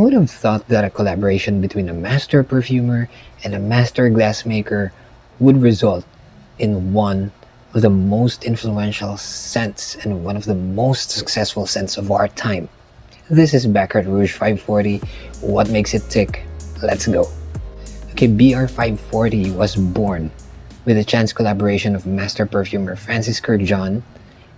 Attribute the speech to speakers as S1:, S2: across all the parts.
S1: Who would have thought that a collaboration between a master perfumer and a master glassmaker would result in one of the most influential scents and one of the most successful scents of our time. This is Baccarat Rouge 540. What makes it tick? Let's go. Okay, BR540 was born with a chance collaboration of master perfumer Francis Kurkdjian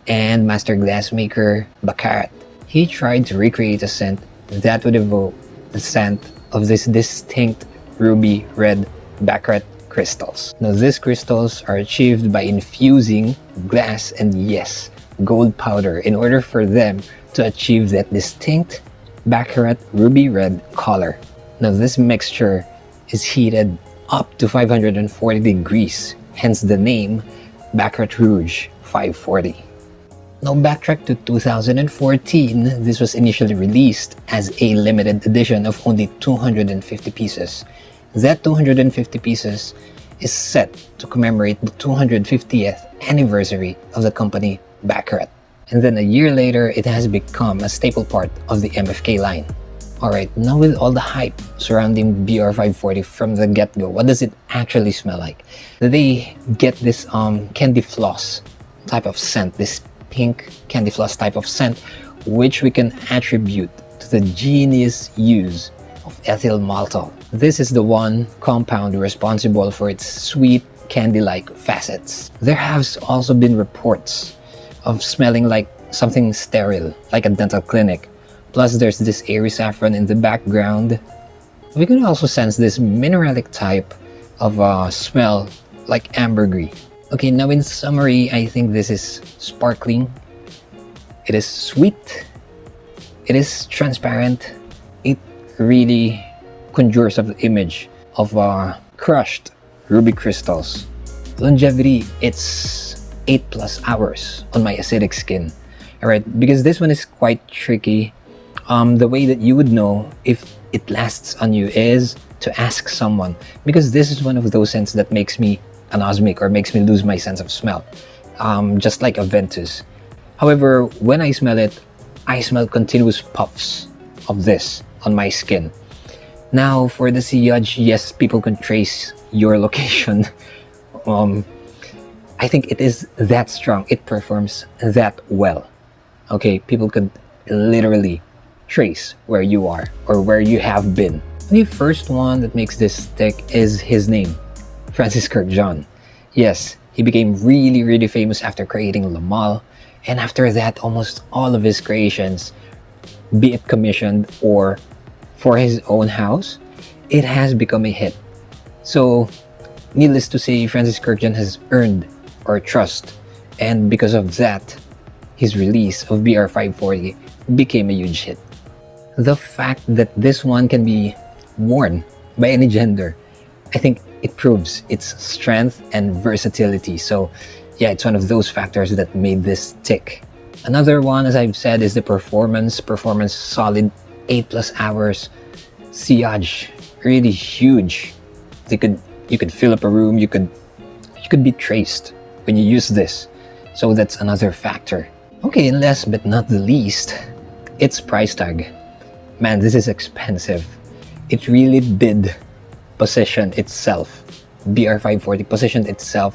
S1: and master glassmaker Baccarat. He tried to recreate a scent that would evoke the scent of this distinct ruby red Baccarat crystals. Now these crystals are achieved by infusing glass and yes, gold powder in order for them to achieve that distinct Baccarat ruby red color. Now this mixture is heated up to 540 degrees, hence the name Baccarat Rouge 540. Now backtrack to 2014, this was initially released as a limited edition of only 250 pieces. That 250 pieces is set to commemorate the 250th anniversary of the company Baccarat. And then a year later, it has become a staple part of the MFK line. Alright, now with all the hype surrounding BR540 from the get-go, what does it actually smell like? They get this um, candy floss type of scent, this pink candy floss type of scent, which we can attribute to the genius use of ethyl maltol. This is the one compound responsible for its sweet candy-like facets. There has also been reports of smelling like something sterile, like a dental clinic. Plus there's this airy saffron in the background. We can also sense this mineralic type of uh, smell like ambergris. Okay, now in summary, I think this is sparkling. It is sweet. It is transparent. It really conjures up the image of uh, crushed ruby crystals. Longevity, it's 8 plus hours on my acidic skin. Alright, because this one is quite tricky. Um, the way that you would know if it lasts on you is to ask someone because this is one of those scents that makes me anosmic or makes me lose my sense of smell um, just like Aventus however when I smell it I smell continuous puffs of this on my skin. Now for the sillage yes people can trace your location. Um, I think it is that strong. It performs that well. Okay people could literally trace where you are or where you have been. The first one that makes this stick is his name Francis Kurkdjian. Yes, he became really, really famous after creating Le Male, and after that, almost all of his creations, be it commissioned or for his own house, it has become a hit. So, needless to say, Francis Kurkdjian has earned our trust, and because of that, his release of BR540 became a huge hit. The fact that this one can be worn by any gender, I think it proves its strength and versatility. So yeah, it's one of those factors that made this tick. Another one, as I've said, is the performance. Performance solid, 8 plus hours. Sillage, really huge. They could, you could fill up a room, you could, you could be traced when you use this. So that's another factor. Okay, and last but not the least, its price tag. Man, this is expensive. It really did position itself, BR540 positioned itself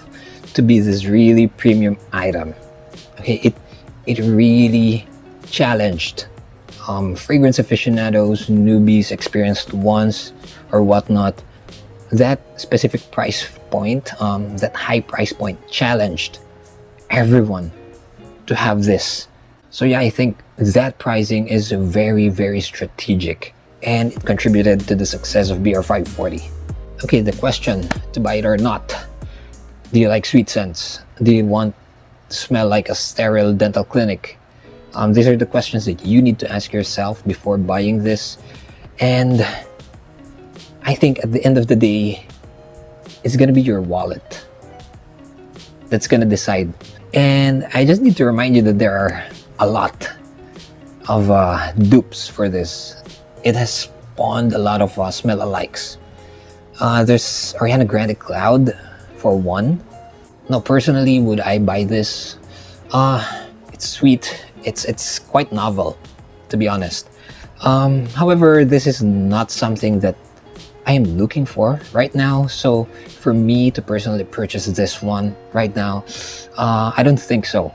S1: to be this really premium item. Okay, it it really challenged um, fragrance aficionados, newbies, experienced ones, or whatnot. That specific price point, um, that high price point, challenged everyone to have this. So yeah, I think that pricing is very, very strategic and it contributed to the success of BR540. Okay, the question to buy it or not. Do you like sweet scents? Do you want to smell like a sterile dental clinic? Um, these are the questions that you need to ask yourself before buying this. And I think at the end of the day, it's gonna be your wallet that's gonna decide. And I just need to remind you that there are a lot of uh, dupes for this. It has spawned a lot of uh, smell-alikes. Uh, there's Ariana Grande Cloud for one. Now, personally, would I buy this? Uh, it's sweet. It's it's quite novel, to be honest. Um, however, this is not something that I am looking for right now. So for me to personally purchase this one right now, uh, I don't think so.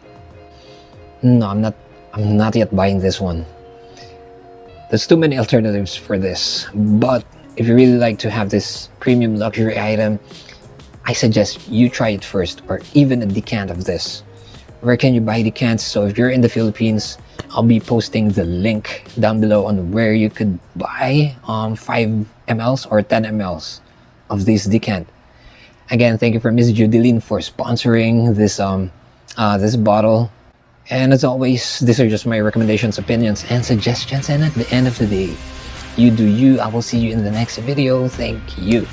S1: No, I'm not. I'm not yet buying this one. There's too many alternatives for this. But if you really like to have this premium luxury item, I suggest you try it first, or even a decant of this. Where can you buy decants? So if you're in the Philippines, I'll be posting the link down below on where you could buy um, 5 mls or 10 mls of this decant. Again, thank you for Miss Judeline for sponsoring this um uh, this bottle. And as always, these are just my recommendations, opinions, and suggestions. And at the end of the day, you do you. I will see you in the next video. Thank you.